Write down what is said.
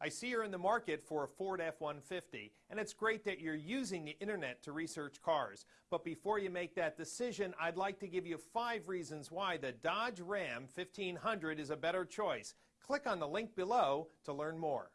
I see you're in the market for a Ford F-150, and it's great that you're using the internet to research cars. But before you make that decision, I'd like to give you five reasons why the Dodge Ram 1500 is a better choice. Click on the link below to learn more.